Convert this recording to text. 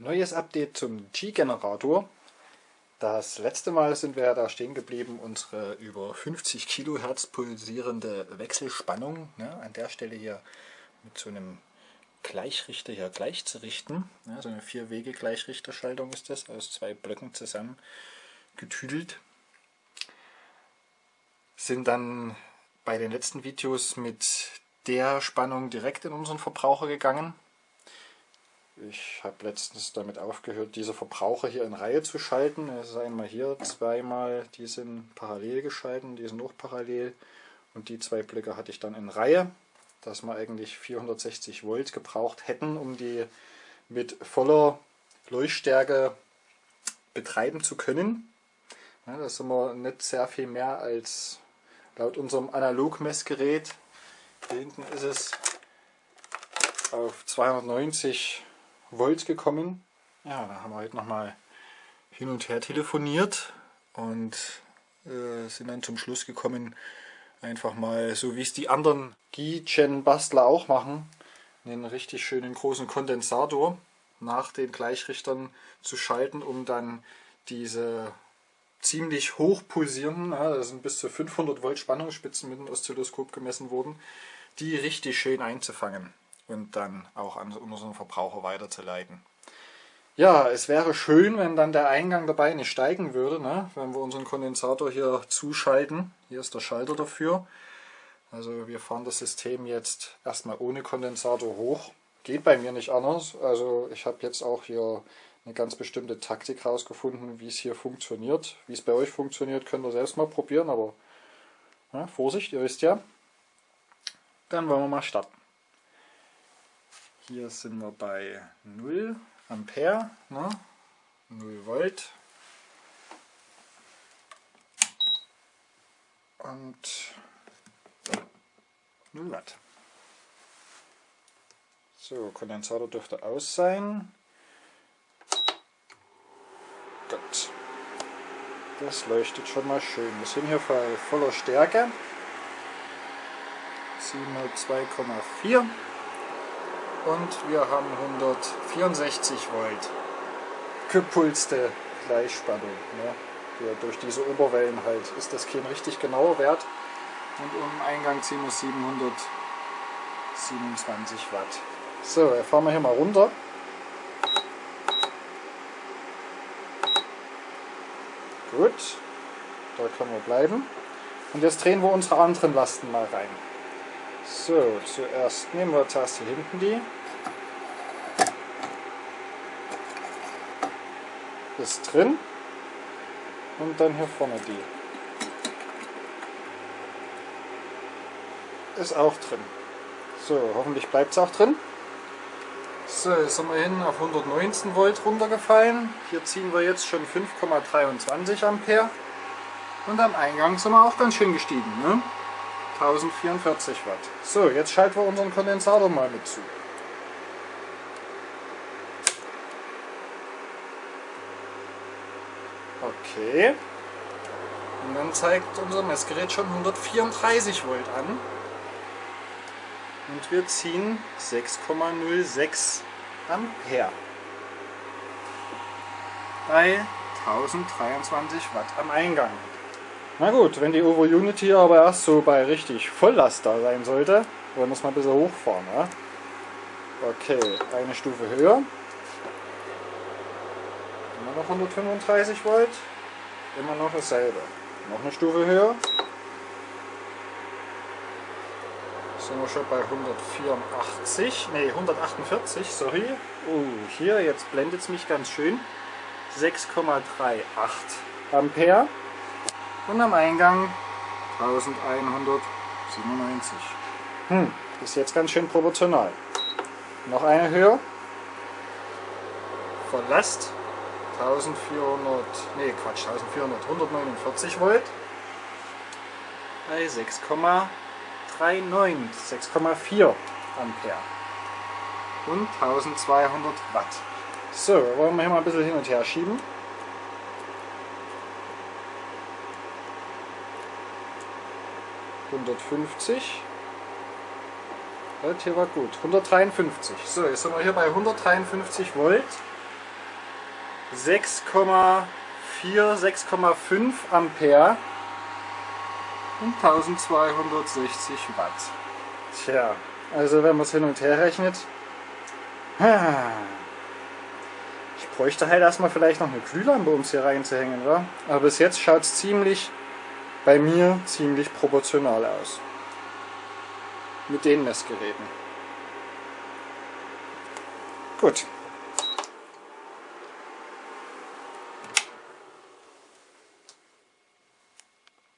Neues Update zum G-Generator. Das letzte Mal sind wir da stehen geblieben, unsere über 50 Kilohertz pulsierende Wechselspannung ne, an der Stelle hier mit so einem Gleichrichter hier gleich zu richten. Ja, so eine Vier-Wege-Gleichrichterschaltung ist das, aus zwei Blöcken zusammen getüdelt. Sind dann bei den letzten Videos mit der Spannung direkt in unseren Verbraucher gegangen ich habe letztens damit aufgehört, diese Verbraucher hier in Reihe zu schalten. Es ist einmal hier, zweimal, die sind parallel geschalten, die sind auch parallel. Und die zwei Blöcke hatte ich dann in Reihe, dass wir eigentlich 460 Volt gebraucht hätten, um die mit voller Leuchtstärke betreiben zu können. Ja, das sind wir nicht sehr viel mehr als laut unserem Analogmessgerät. Hier hinten ist es auf 290 Volt gekommen. Ja, da haben wir heute nochmal hin und her telefoniert und äh, sind dann zum Schluss gekommen, einfach mal so wie es die anderen Gi-Gen-Bastler auch machen, einen richtig schönen großen Kondensator nach den Gleichrichtern zu schalten, um dann diese ziemlich hoch pulsierenden, ja, das sind bis zu 500 Volt Spannungsspitzen mit dem Oszilloskop gemessen worden, die richtig schön einzufangen und dann auch an unseren Verbraucher weiterzuleiten. Ja, es wäre schön, wenn dann der Eingang dabei nicht steigen würde, ne? wenn wir unseren Kondensator hier zuschalten. Hier ist der Schalter dafür. Also wir fahren das System jetzt erstmal ohne Kondensator hoch. Geht bei mir nicht anders. Also ich habe jetzt auch hier eine ganz bestimmte Taktik rausgefunden, wie es hier funktioniert. Wie es bei euch funktioniert, könnt ihr selbst mal probieren, aber ja, Vorsicht, ihr wisst ja. Dann wollen wir mal starten. Hier sind wir bei 0 Ampere, ne? 0 Volt. Und 0 Watt. So, Kondensator dürfte aus sein. Gut. Das leuchtet schon mal schön. Wir sind hier bei voller Stärke. 702,4 und wir haben 164 Volt gepulste Gleichspannung. Ne? Ja, durch diese Oberwellen halt ist das kein richtig genauer Wert und im Eingang ziehen wir 727 Watt. So, jetzt fahren wir hier mal runter. Gut, da können wir bleiben. Und jetzt drehen wir unsere anderen Lasten mal rein. So, zuerst nehmen wir hier hinten die. Ist drin. Und dann hier vorne die. Ist auch drin. So, hoffentlich bleibt es auch drin. So, jetzt sind wir hin auf 119 Volt runtergefallen. Hier ziehen wir jetzt schon 5,23 Ampere. Und am Eingang sind wir auch ganz schön gestiegen. Ne? 1044 Watt. So, jetzt schalten wir unseren Kondensator mal mit zu. Okay. Und dann zeigt unser Messgerät schon 134 Volt an. Und wir ziehen 6,06 Ampere. Bei 1023 Watt am Eingang. Na gut, wenn die Ovo Unity aber erst so bei richtig Volllast da sein sollte, wollen wir es mal ein bisschen hochfahren. Ja? Okay, eine Stufe höher. Immer noch 135 Volt. Immer noch dasselbe. Noch eine Stufe höher. Sind wir schon bei 184, ne 148, sorry. Oh, hier, jetzt blendet es mich ganz schön. 6,38 Ampere und am Eingang 1197. Hm, ist jetzt ganz schön proportional. Noch eine höher. Verlasst 1400, nee Quatsch, 1400, 149 Volt bei 6,39, 6,4 Ampere und 1200 Watt. So, wollen wir hier mal ein bisschen hin und her schieben. 150. Halt, hier war gut. 153. So, jetzt sind wir hier bei 153 Volt 6,4, 6,5 Ampere und 1260 Watt. Tja, also wenn man es hin und her rechnet, ich bräuchte halt erstmal vielleicht noch eine Glühlampe, um es hier reinzuhängen, wa? aber bis jetzt schaut es ziemlich, bei mir ziemlich proportional aus. Mit den Messgeräten. Gut,